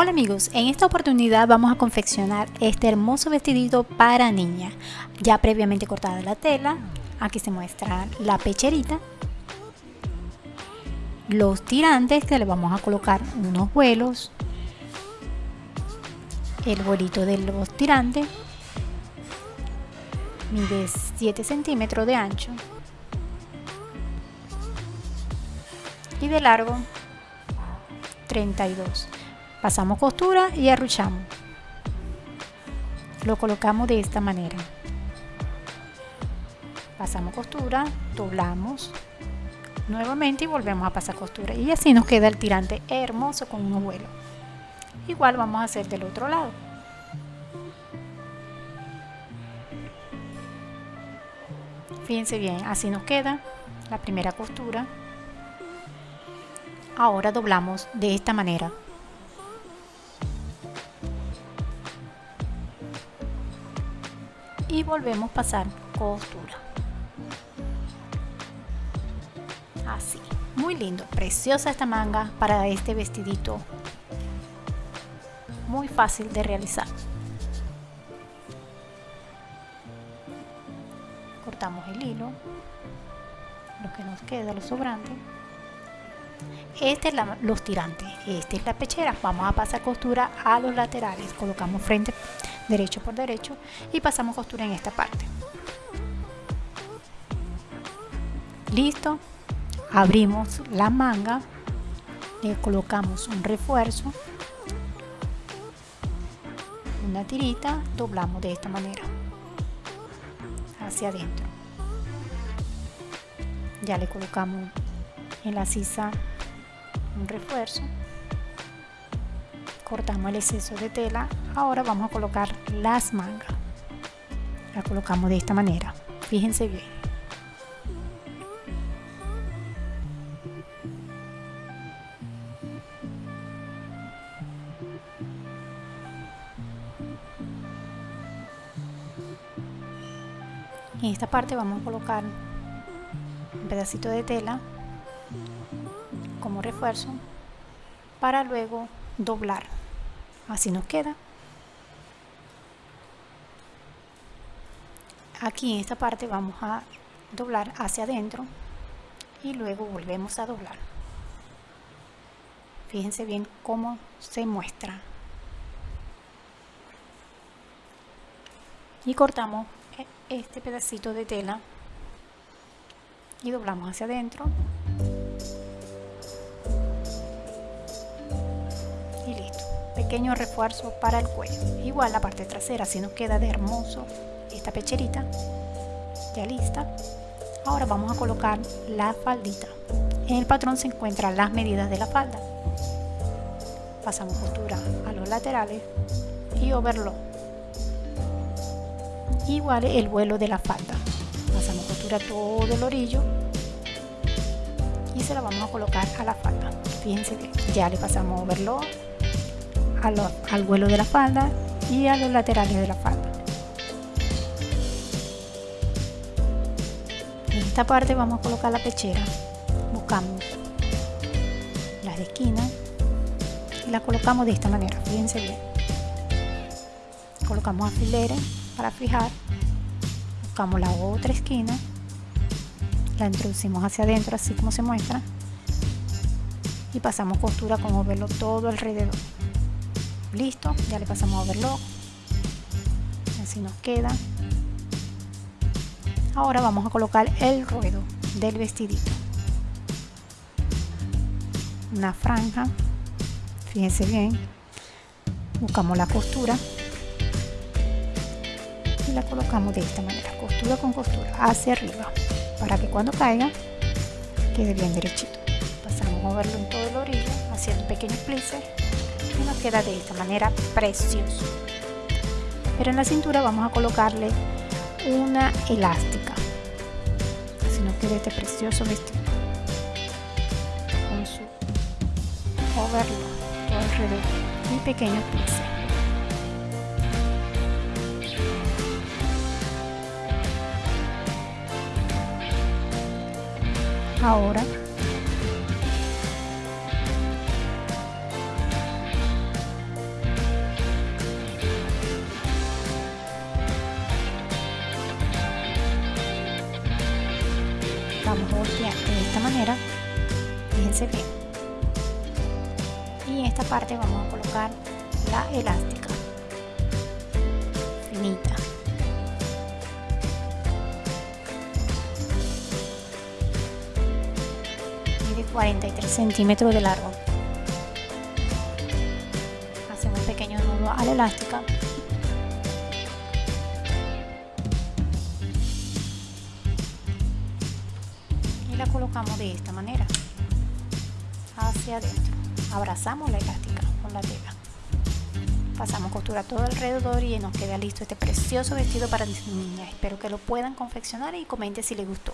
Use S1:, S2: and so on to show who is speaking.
S1: Hola amigos, en esta oportunidad vamos a confeccionar este hermoso vestidito para niña. Ya previamente cortada la tela, aquí se muestra la pecherita, los tirantes que le vamos a colocar unos vuelos, el bolito de los tirantes, mide 7 centímetros de ancho. Y de largo 32 pasamos costura y arruchamos lo colocamos de esta manera. Pasamos costura doblamos nuevamente y volvemos a pasar costura. Y así nos queda el tirante hermoso con un vuelo igual vamos a hacer del otro lado. Fíjense bien así nos queda la primera costura. Ahora doblamos de esta manera y volvemos a pasar costura. Así muy lindo preciosa esta manga para este vestidito. Muy fácil de realizar. Cortamos el hilo lo que nos queda lo sobrante. Este es los tirantes esta es la pechera. Vamos a pasar costura a los laterales. Colocamos frente derecho por derecho y pasamos costura en esta parte. Listo. Abrimos la manga le colocamos un refuerzo una tirita doblamos de esta manera hacia adentro. Ya le colocamos en la sisa un refuerzo cortamos el exceso de tela ahora vamos a colocar las mangas. La colocamos de esta manera fíjense bien. En esta parte vamos a colocar un pedacito de tela como refuerzo para luego doblar. Así nos queda. Aquí en esta parte vamos a doblar hacia adentro y luego volvemos a doblar. Fíjense bien cómo se muestra. Y cortamos este pedacito de tela y doblamos hacia adentro pequeño refuerzo para el cuello. Igual la parte trasera si nos queda de hermoso esta pecherita ya lista. Ahora vamos a colocar la faldita. En el patrón se encuentran las medidas de la falda. Pasamos costura a los laterales y overlock. Igual el vuelo de la falda. Pasamos costura todo el orillo y se la vamos a colocar a la falda. Fíjense que ya le pasamos overlock al vuelo de la falda y a los laterales de la falda. En esta parte vamos a colocar la pechera. Buscamos las esquinas y la colocamos de esta manera, fíjense bien. Colocamos alfileres para fijar. Buscamos la otra esquina. La introducimos hacia adentro así como se muestra. Y pasamos costura como verlo todo alrededor listo ya le pasamos a overlock. Así nos queda. Ahora vamos a colocar el ruedo del vestidito. Una franja fíjense bien. Buscamos la costura. Y la colocamos de esta manera costura con costura hacia arriba para que cuando caiga quede bien derechito. Pasamos a moverlo en todo el orillo haciendo un pequeño plice nos queda de esta manera precioso. Pero en la cintura vamos a colocarle una elástica. Así nos queda este precioso vestido. Con su overlock alrededor. Y pequeños plices ahora de esta manera fíjense bien. Y en esta parte vamos a colocar la elástica finita. De 43 centímetros de largo. Hacemos un pequeño nudo a la elástica colocamos de esta manera hacia adentro. Abrazamos la elástica con la tela. Pasamos costura todo alrededor y nos queda listo este precioso vestido para niña espero que lo puedan confeccionar y comenten si les gustó